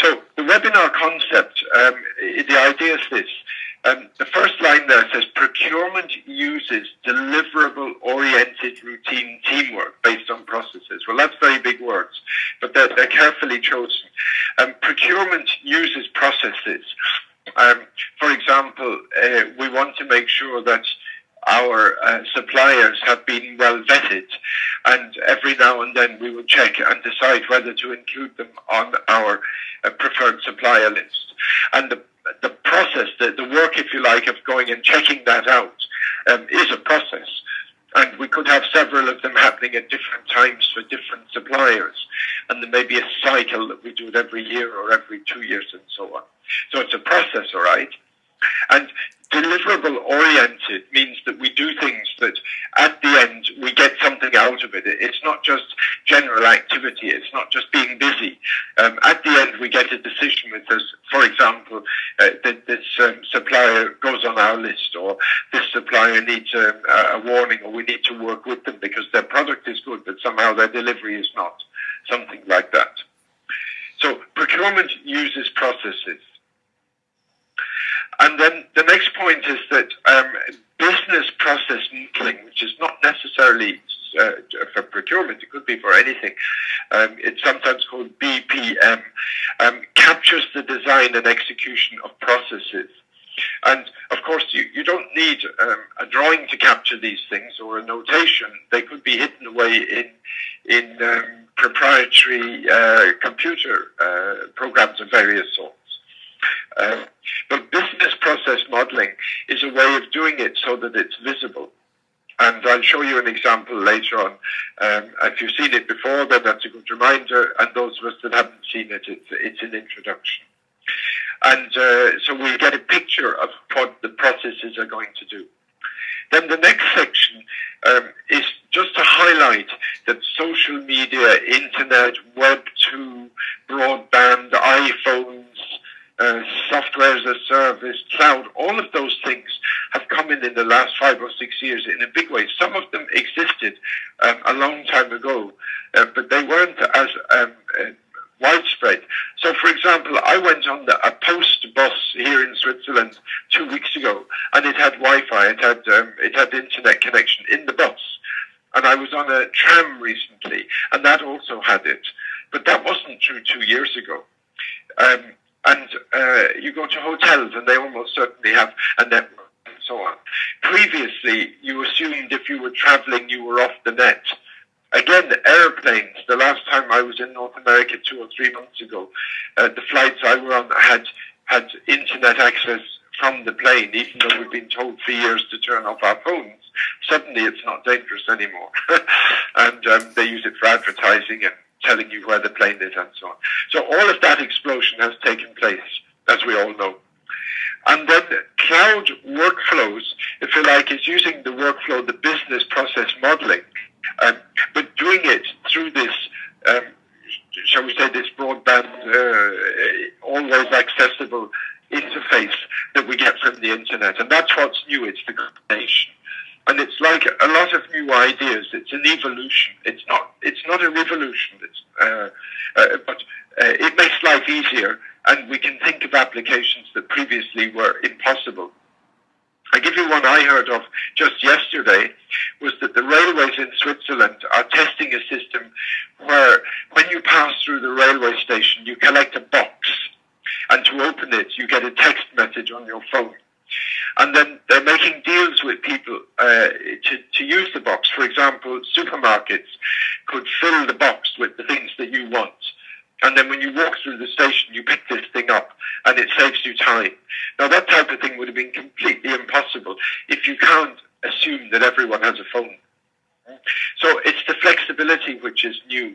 So the webinar concept, um, the idea is this. Um, the first line there says procurement uses deliverable-oriented routine teamwork based on processes. Well, that's very big words, but they're, they're carefully chosen. Um, procurement uses processes. Um, for example, uh, we want to make sure that our uh, suppliers have been well vetted, and every now and then we will check and decide whether to include them on our uh, preferred supplier list. And the, the process, the, the work, if you like, of going and checking that out um, is a process. And we could have several of them happening at different times for different suppliers. And there may be a cycle that we do it every year or every two years and so on. So it's a process, all right? And deliverable oriented means that we do things that at the end we get something out of it. It's not just general activity. It's not just being busy. Um, at the end we get a decision with this. For example, uh, that this um, supplier goes on our list or this supplier needs um, a warning or we need to work with them because their product is good but somehow their delivery is not. Something like that. So procurement uses processes. And then the next point is that um, business process modeling, which is not necessarily uh, for procurement, it could be for anything. Um, it's sometimes called BPM, um, captures the design and execution of processes. And of course, you, you don't need um, a drawing to capture these things or a notation. They could be hidden away in in um, proprietary uh, computer uh, programs of various sorts. Uh, but business process modeling is a way of doing it so that it's visible. And I'll show you an example later on. Um, if you've seen it before, then that's a good reminder. And those of us that haven't seen it, it's, it's an introduction. And uh, so we get a picture of what the processes are going to do. Then the next section um, is just to highlight that social media, internet, Web 2, broadband, iPhones, uh, software as a service, cloud, all of those things have come in in the last five or six years in a big way. Some of them existed um, a long time ago, uh, but they weren't as um, uh, widespread. So, for example, I went on the, a post bus here in Switzerland two weeks ago, and it had Wi-Fi, it had um, it had internet connection in the bus, and I was on a tram recently, and that also had it, but that wasn't true two years ago. Um, and uh, you go to hotels and they almost certainly have a network and so on. Previously, you assumed if you were traveling, you were off the net. Again, airplanes. The last time I was in North America two or three months ago, uh, the flights I were on had had internet access from the plane, even though we've been told for years to turn off our phones. Suddenly, it's not dangerous anymore, and um, they use it for advertising and telling you where the plane is and so on. So all of that explosion has taken place, as we all know. And then cloud workflows, if you like, is using the workflow, the business process modeling, um, but doing it through this, um, shall we say, this broadband, uh, always accessible interface that we get from the internet. And that's what's new. It's the combination and it's like a lot of new ideas. It's an evolution. It's not. It's not a revolution. Uh, uh, but uh, it makes life easier, and we can think of applications that previously were impossible. I give you one I heard of just yesterday was that the railways in Switzerland are testing a system where when you pass through the railway station, you collect a box, and to open it, you get a text message on your phone. And then they're making deals with people uh, to, to use the box. For example, supermarkets could fill the box with the things that you want. And then when you walk through the station, you pick this thing up and it saves you time. Now that type of thing would have been completely impossible if you can't assume that everyone has a phone. So it's the flexibility which is new